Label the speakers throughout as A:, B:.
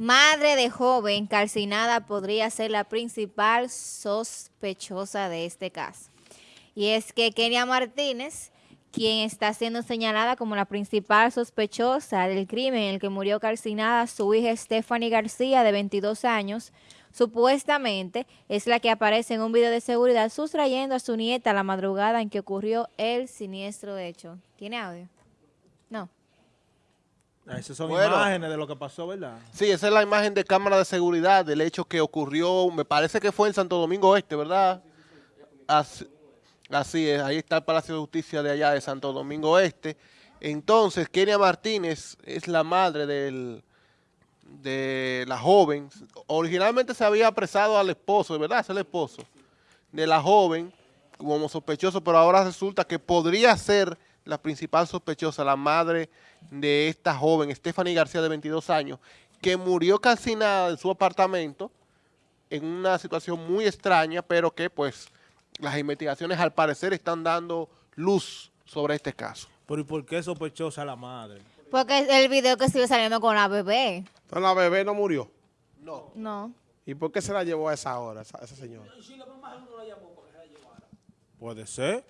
A: Madre de joven calcinada podría ser la principal sospechosa de este caso. Y es que Kenia Martínez, quien está siendo señalada como la principal sospechosa del crimen en el que murió calcinada su hija Stephanie García, de 22 años, supuestamente es la que aparece en un video de seguridad sustrayendo a su nieta la madrugada en que ocurrió el siniestro hecho. ¿Tiene audio?
B: Ah, Esas son
C: Bueno.
B: imágenes de lo que pasó, ¿verdad?
C: Sí, esa es la imagen de cámara de seguridad del hecho que ocurrió, me parece que fue en Santo Domingo Este, ¿verdad? Así, así es, ahí está el Palacio de Justicia de allá de Santo Domingo Este. Entonces, Kenia Martínez es la madre del, de la joven. Originalmente se había apresado al esposo, ¿verdad? Es el esposo de la joven como sospechoso, pero ahora resulta que podría ser la principal sospechosa, la madre de esta joven, Stephanie García, de 22 años, que murió calcinada en su apartamento en una situación muy extraña, pero que pues las investigaciones al parecer están dando luz sobre este caso.
B: Pero ¿y por qué sospechosa la madre?
A: Porque es el video que sigue saliendo con la bebé.
D: Entonces la bebé no murió.
C: No.
A: No.
D: ¿Y por qué se la llevó a esa hora, esa, esa señora?
B: Puede ser.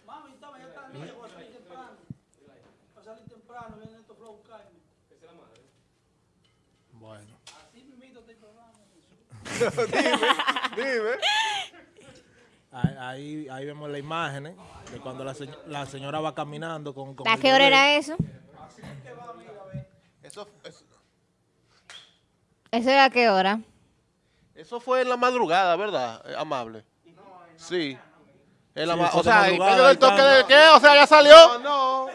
B: Bueno.
C: Dime.
B: Ahí, ahí, ahí vemos las imágenes de cuando la, señ- la señora va caminando con, con
A: ¿A qué hora era eso?
C: Eso, eso,
A: ¿Eso era a qué hora?
C: eso fue en la madrugada, ¿verdad? Eh, Amable. Sí. En la o sea, en medio del toque de qué, o sea, ya salió.
D: No,
C: No,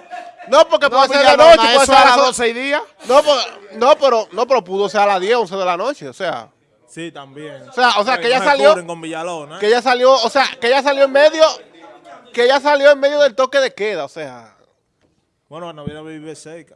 C: porque
D: no,
C: puede ser de noche, puede ser
D: a las
C: eso-
D: 12 y día.
C: No, por- no, pero no, pero pudo ser a las 10, 11 de la noche, o sea,
B: Sí, también.
C: o sea, o sea, que ella
B: No
C: salió,
B: Villalona.
C: que ella salió, o sea, que ella salió en medio, que ella salió en medio del toque de queda, o sea,
B: Bueno, no viene a vivir cerca.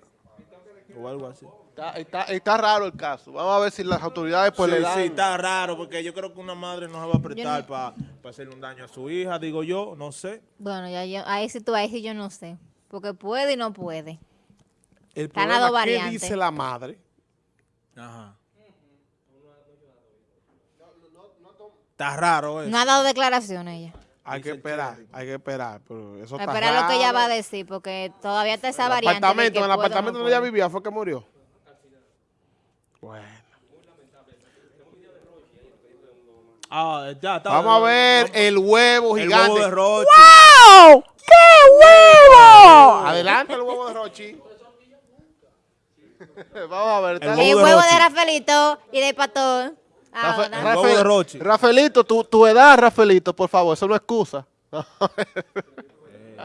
B: O algo así.
C: está, está, está raro el caso. Vamos a ver si las autoridades pues
B: sí,
C: le dan.
B: sí, está raro, porque yo creo que una madre no se va a prestar
A: no-
B: para hacerle un daño a su hija, digo yo, no sé.
A: Bueno, ya yo, ahí sí tú, ahí sí yo no sé. Porque puede y no puede.
D: El problema, ¿qué
A: variantes.
D: dice la madre?
B: Ajá. Está raro eso.
A: No ha dado declaraciones ella.
D: Hay que esperar, hay que esperar. Pero eso está
A: Espera lo que ella va a
D: raro.
A: decir, porque todavía está esa
D: El
A: variante.
D: apartamento, en el
A: no
D: apartamento donde ella vivía fue que murió. Bueno.
B: Ah, ya está.
D: Vamos a ver el huevo
B: el
D: gigante.
B: huevo de Rochi.
A: ¡Wow! ¡Qué huevo!
D: Adelante el huevo de Rochi.
C: Vamos a ver.
B: El
A: El
B: huevo de
A: de. Rafaelito y de Pato. Ah,
C: Rafa- Rafael-
B: de Rochi.
C: Rafaelito, tu, tu edad, Rafaelito, por favor, eso no es excusa.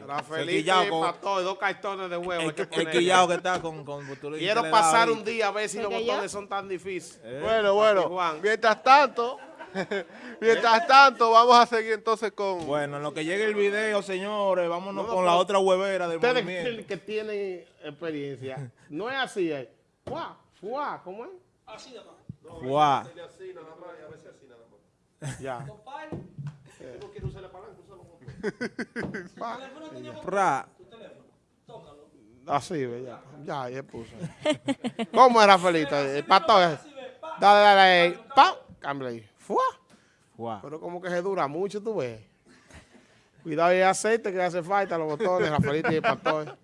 D: Rafaelito
B: con-
D: Pato, y dos cartones de huevo.
B: El,
D: que
B: el quillao que está con... con
D: Quiero pasar un día a ver si los botones son tan difíciles.
C: Bueno, bueno,
D: Juan.
C: mientras tanto, mientras tanto, vamos a seguir entonces con...
B: Bueno, en lo que llegue el video, señores, vámonos
D: No, no,
B: con la otra huevera del
D: Ustedes
B: movimiento.
D: que, que tienen experiencia, no es así. Es. Fuá, fuá, ¿cómo es?
B: Guau.
D: Ya.
B: Pra.
D: Así, ve, ya. Ya, ya puse. ¿Cómo era Felito? El pato es. Dale, dale, ahí. ¡Pam! Cambia ahí. ¡Fua! Pero como que se dura mucho, tú ves. Cuidado y aceite que hace falta los botones, Rafaelito y el pato.